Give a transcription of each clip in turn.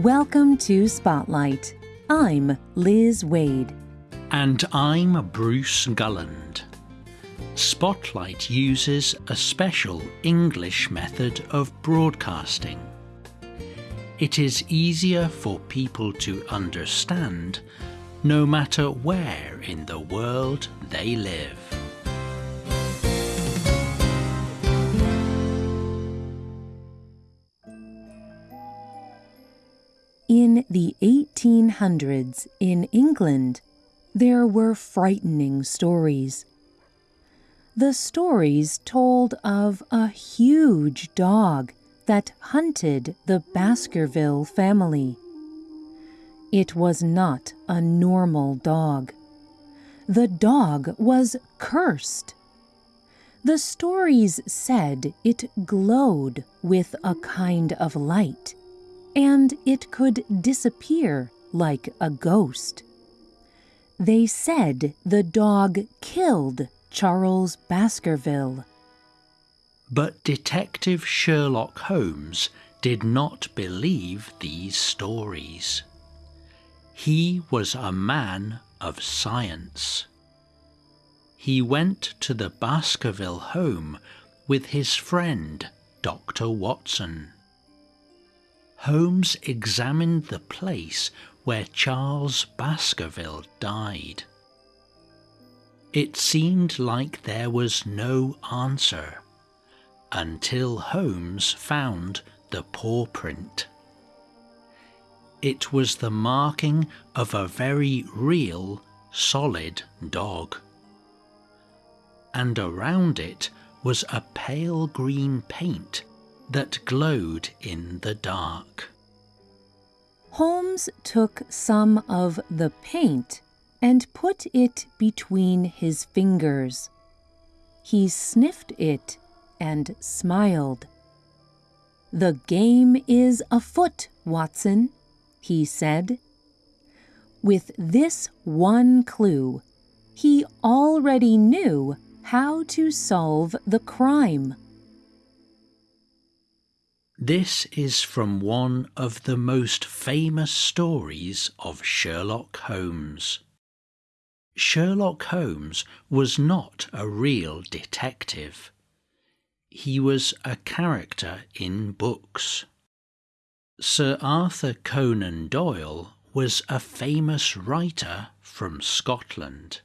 Welcome to Spotlight. I'm Liz Waid. And I'm Bruce Gulland. Spotlight uses a special English method of broadcasting. It is easier for people to understand no matter where in the world they live. The 1800s in England, there were frightening stories. The stories told of a huge dog that hunted the Baskerville family. It was not a normal dog. The dog was cursed. The stories said it glowed with a kind of light and it could disappear like a ghost. They said the dog killed Charles Baskerville. But Detective Sherlock Holmes did not believe these stories. He was a man of science. He went to the Baskerville home with his friend, Dr. Watson. Holmes examined the place where Charles Baskerville died. It seemed like there was no answer until Holmes found the paw print. It was the marking of a very real, solid dog. And around it was a pale green paint that glowed in the dark. Holmes took some of the paint and put it between his fingers. He sniffed it and smiled. The game is afoot, Watson, he said. With this one clue, he already knew how to solve the crime. This is from one of the most famous stories of Sherlock Holmes. Sherlock Holmes was not a real detective. He was a character in books. Sir Arthur Conan Doyle was a famous writer from Scotland.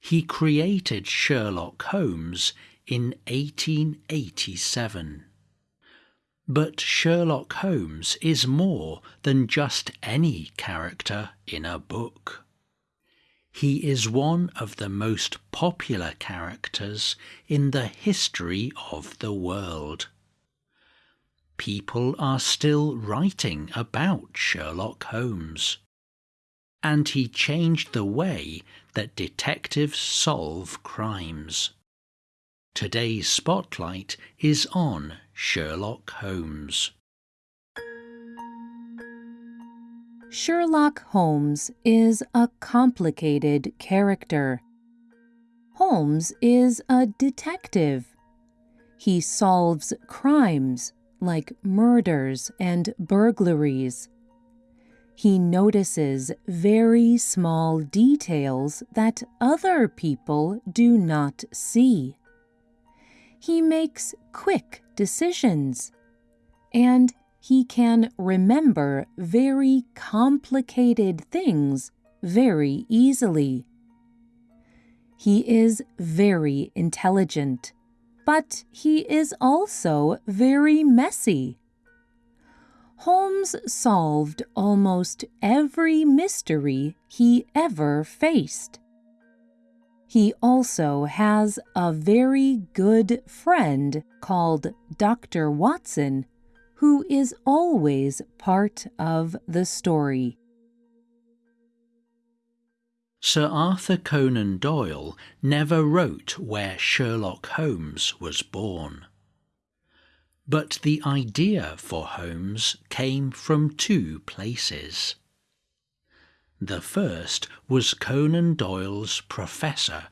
He created Sherlock Holmes in 1887. But Sherlock Holmes is more than just any character in a book. He is one of the most popular characters in the history of the world. People are still writing about Sherlock Holmes. And he changed the way that detectives solve crimes. Today's spotlight is on Sherlock Holmes. Sherlock Holmes is a complicated character. Holmes is a detective. He solves crimes like murders and burglaries. He notices very small details that other people do not see. He makes quick decisions. And he can remember very complicated things very easily. He is very intelligent, but he is also very messy. Holmes solved almost every mystery he ever faced. He also has a very good friend called Dr. Watson, who is always part of the story. Sir Arthur Conan Doyle never wrote where Sherlock Holmes was born. But the idea for Holmes came from two places. The first was Conan Doyle's professor,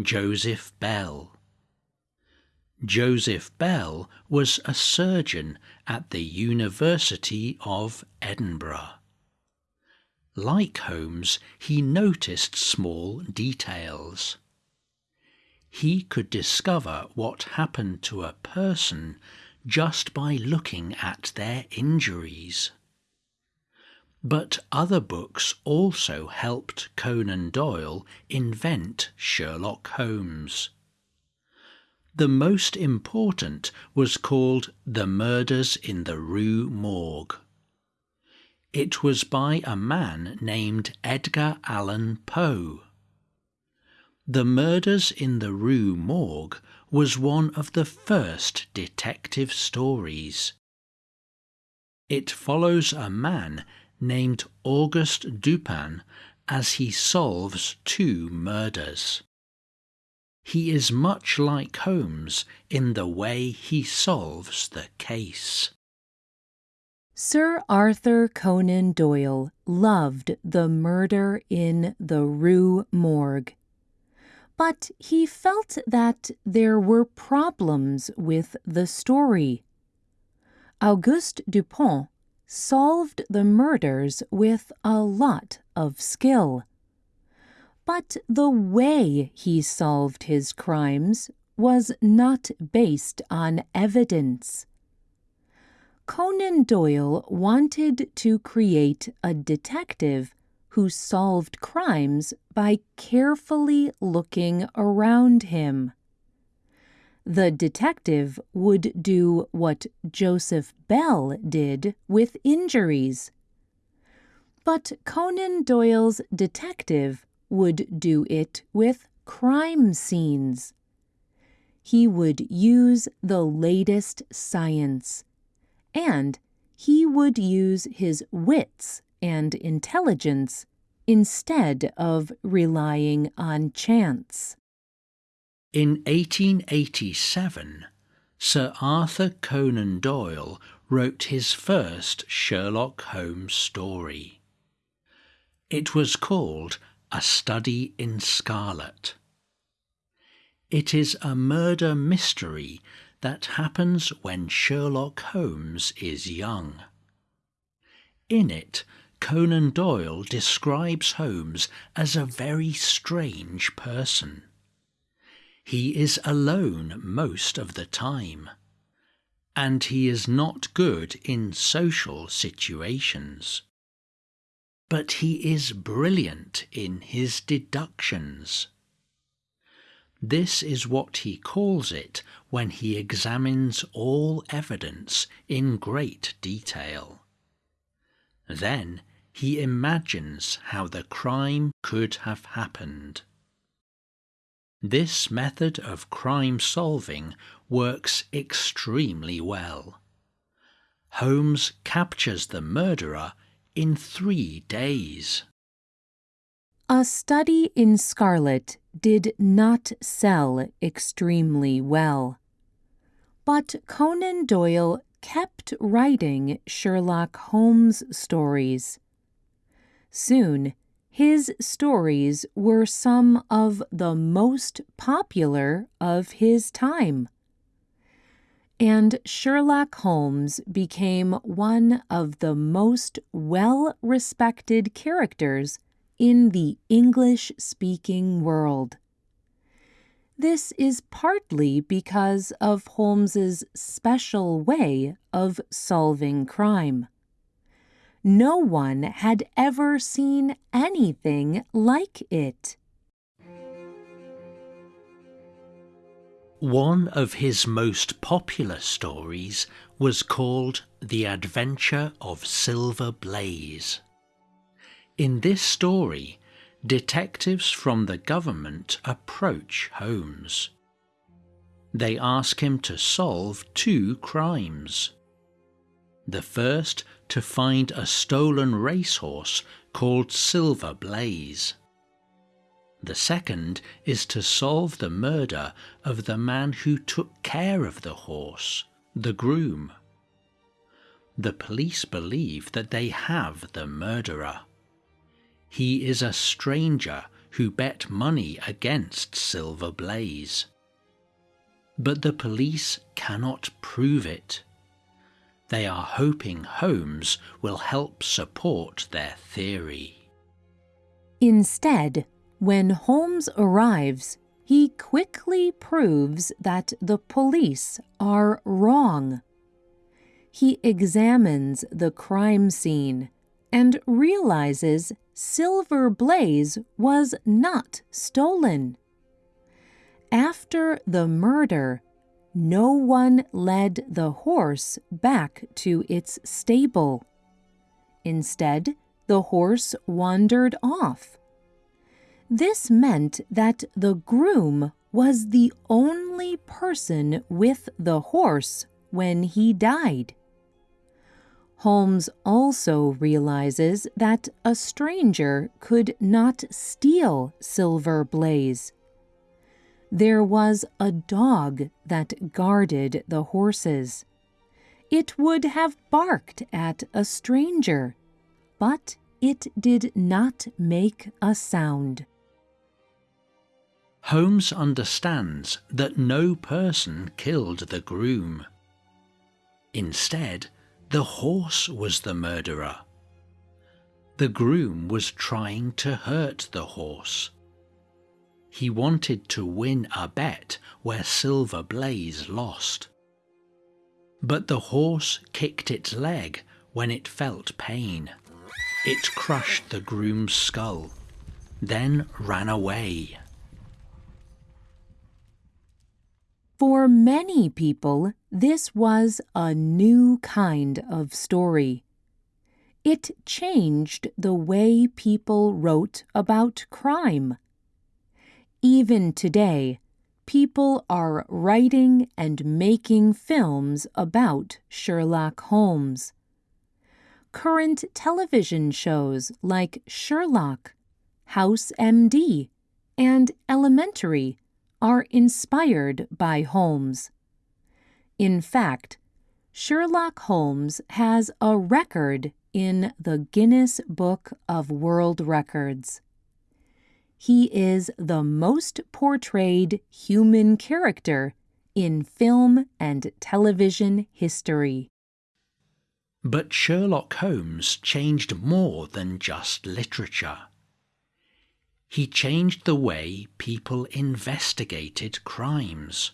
Joseph Bell. Joseph Bell was a surgeon at the University of Edinburgh. Like Holmes, he noticed small details. He could discover what happened to a person just by looking at their injuries. But other books also helped Conan Doyle invent Sherlock Holmes. The most important was called The Murders in the Rue Morgue. It was by a man named Edgar Allan Poe. The Murders in the Rue Morgue was one of the first detective stories. It follows a man named Auguste Dupin as he solves two murders. He is much like Holmes in the way he solves the case. Sir Arthur Conan Doyle loved the murder in the Rue Morgue. But he felt that there were problems with the story. Auguste Dupin solved the murders with a lot of skill. But the way he solved his crimes was not based on evidence. Conan Doyle wanted to create a detective who solved crimes by carefully looking around him. The detective would do what Joseph Bell did with injuries. But Conan Doyle's detective would do it with crime scenes. He would use the latest science, and he would use his wits and intelligence instead of relying on chance. In 1887, Sir Arthur Conan Doyle wrote his first Sherlock Holmes story. It was called a Study in Scarlet. It is a murder mystery that happens when Sherlock Holmes is young. In it, Conan Doyle describes Holmes as a very strange person. He is alone most of the time, and he is not good in social situations but he is brilliant in his deductions. This is what he calls it when he examines all evidence in great detail. Then he imagines how the crime could have happened. This method of crime solving works extremely well. Holmes captures the murderer in three days. A Study in Scarlet did not sell extremely well. But Conan Doyle kept writing Sherlock Holmes stories. Soon, his stories were some of the most popular of his time and Sherlock Holmes became one of the most well respected characters in the English speaking world. This is partly because of Holmes's special way of solving crime. No one had ever seen anything like it. One of his most popular stories was called The Adventure of Silver Blaze. In this story, detectives from the government approach Holmes. They ask him to solve two crimes. The first to find a stolen racehorse called Silver Blaze. The second is to solve the murder of the man who took care of the horse, the groom. The police believe that they have the murderer. He is a stranger who bet money against Silver Blaze. but the police cannot prove it. They are hoping Holmes will help support their theory. Instead, when Holmes arrives, he quickly proves that the police are wrong. He examines the crime scene and realizes Silver Blaze was not stolen. After the murder, no one led the horse back to its stable. Instead, the horse wandered off. This meant that the groom was the only person with the horse when he died. Holmes also realizes that a stranger could not steal Silver Blaze. There was a dog that guarded the horses. It would have barked at a stranger, but it did not make a sound. Holmes understands that no person killed the groom. Instead, the horse was the murderer. The groom was trying to hurt the horse. He wanted to win a bet where Silver Blaze lost. But the horse kicked its leg when it felt pain. It crushed the groom's skull, then ran away. For many people, this was a new kind of story. It changed the way people wrote about crime. Even today, people are writing and making films about Sherlock Holmes. Current television shows like Sherlock, House MD, and Elementary are inspired by Holmes. In fact, Sherlock Holmes has a record in the Guinness Book of World Records. He is the most portrayed human character in film and television history. But Sherlock Holmes changed more than just literature he changed the way people investigated crimes.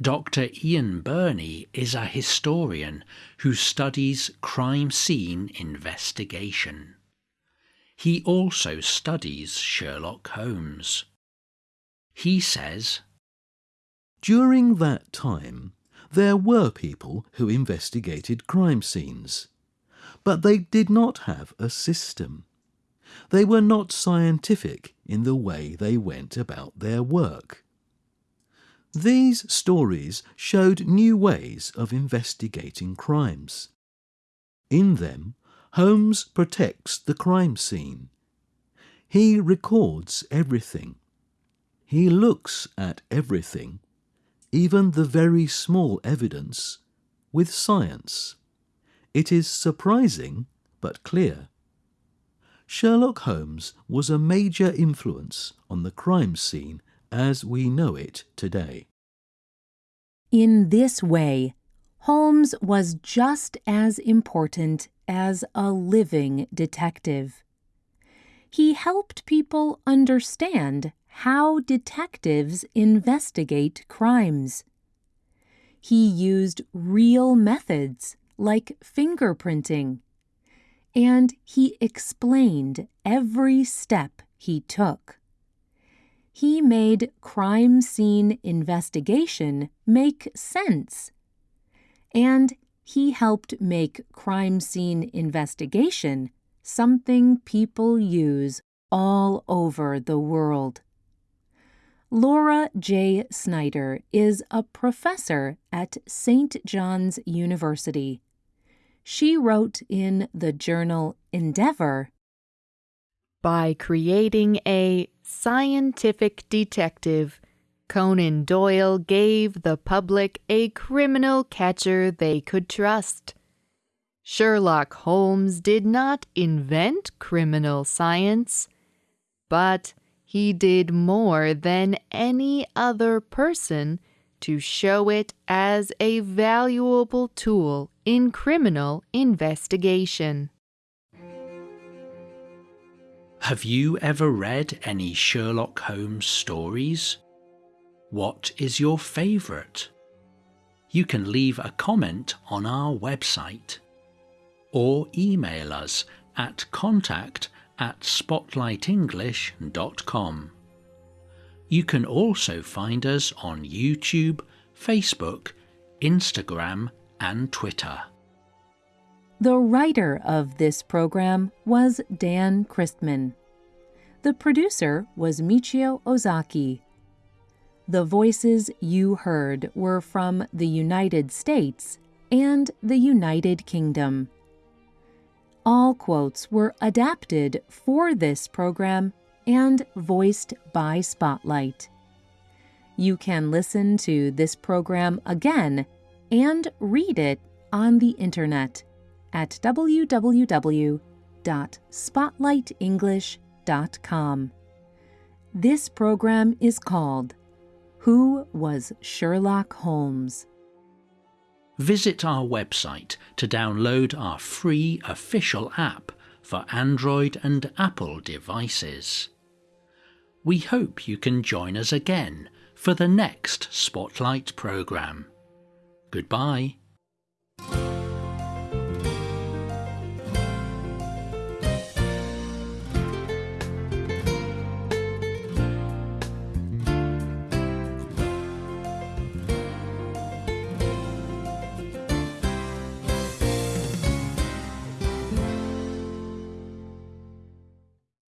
Dr. Ian Burney is a historian who studies crime scene investigation. He also studies Sherlock Holmes. He says, During that time, there were people who investigated crime scenes, but they did not have a system. They were not scientific in the way they went about their work. These stories showed new ways of investigating crimes. In them, Holmes protects the crime scene. He records everything. He looks at everything, even the very small evidence, with science. It is surprising but clear. Sherlock Holmes was a major influence on the crime scene as we know it today. In this way, Holmes was just as important as a living detective. He helped people understand how detectives investigate crimes. He used real methods like fingerprinting and he explained every step he took. He made crime scene investigation make sense. And he helped make crime scene investigation something people use all over the world. Laura J. Snyder is a professor at St. John's University she wrote in the journal Endeavour By creating a scientific detective, Conan Doyle gave the public a criminal catcher they could trust. Sherlock Holmes did not invent criminal science, but he did more than any other person to show it as a valuable tool in criminal investigation. Have you ever read any Sherlock Holmes stories? What is your favourite? You can leave a comment on our website or email us at contact at spotlightenglish.com. You can also find us on YouTube, Facebook, Instagram, and Twitter. The writer of this program was Dan Christman. The producer was Michio Ozaki. The voices you heard were from the United States and the United Kingdom. All quotes were adapted for this program and voiced by Spotlight. You can listen to this program again and read it on the internet at www.spotlightenglish.com. This program is called Who Was Sherlock Holmes? Visit our website to download our free official app for Android and Apple devices. We hope you can join us again for the next Spotlight programme. Goodbye.